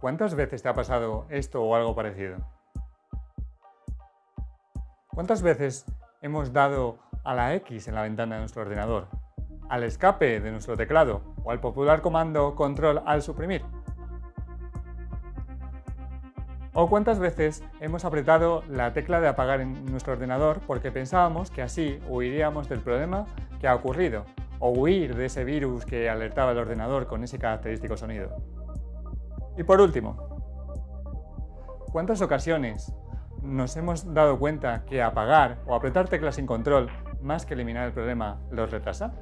¿Cuántas veces te ha pasado esto o algo parecido? ¿Cuántas veces hemos dado a la X en la ventana de nuestro ordenador, al escape de nuestro teclado o al popular comando control al suprimir? ¿O cuántas veces hemos apretado la tecla de apagar en nuestro ordenador porque pensábamos que así huiríamos del problema que ha ocurrido o huir de ese virus que alertaba el ordenador con ese característico sonido? Y por último, ¿cuántas ocasiones nos hemos dado cuenta que apagar o apretar teclas sin control más que eliminar el problema los retrasa?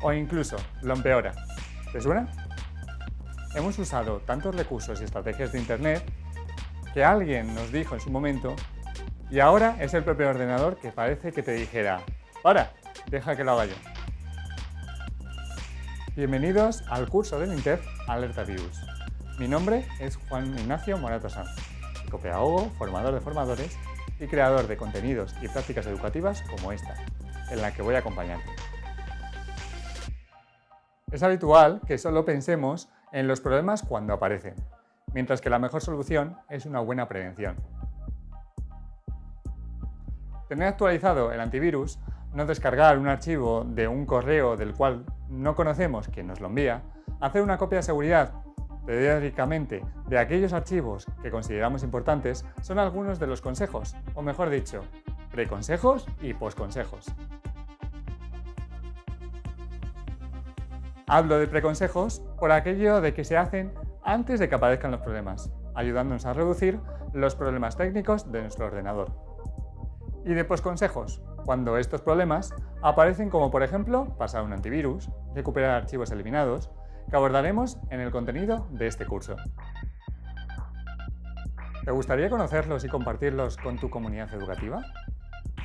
O incluso lo empeora. ¿Te suena? Hemos usado tantos recursos y estrategias de Internet que alguien nos dijo en su momento y ahora es el propio ordenador que parece que te dijera ¡Para! Deja que lo haga yo. Bienvenidos al curso del INTEF Alerta Virus. Mi nombre es Juan Ignacio Morato Sanz, psicopedagogo, formador de formadores y creador de contenidos y prácticas educativas como esta, en la que voy a acompañarte. Es habitual que solo pensemos en los problemas cuando aparecen, mientras que la mejor solución es una buena prevención. Tener actualizado el antivirus, no descargar un archivo de un correo del cual no conocemos quién nos lo envía, hacer una copia de seguridad periódicamente de aquellos archivos que consideramos importantes son algunos de los consejos, o mejor dicho, preconsejos y posconsejos. Hablo de preconsejos por aquello de que se hacen antes de que aparezcan los problemas, ayudándonos a reducir los problemas técnicos de nuestro ordenador. Y de posconsejos, cuando estos problemas aparecen como por ejemplo pasar un antivirus, recuperar archivos eliminados, que abordaremos en el contenido de este curso. ¿Te gustaría conocerlos y compartirlos con tu comunidad educativa?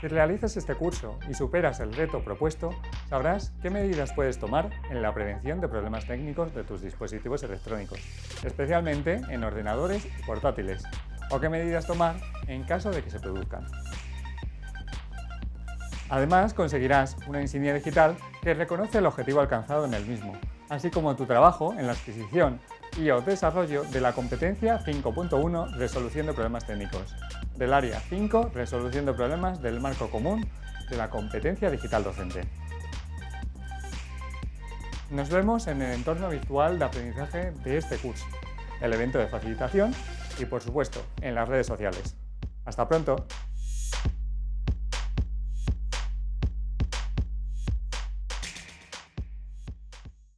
Si realizas este curso y superas el reto propuesto, sabrás qué medidas puedes tomar en la prevención de problemas técnicos de tus dispositivos electrónicos, especialmente en ordenadores y portátiles, o qué medidas tomar en caso de que se produzcan. Además, conseguirás una insignia digital que reconoce el objetivo alcanzado en el mismo, así como tu trabajo en la adquisición y o desarrollo de la competencia 5.1 Resolución de problemas técnicos, del área 5 Resolución de problemas del marco común de la competencia digital docente. Nos vemos en el entorno virtual de aprendizaje de este curso, el evento de facilitación y, por supuesto, en las redes sociales. ¡Hasta pronto!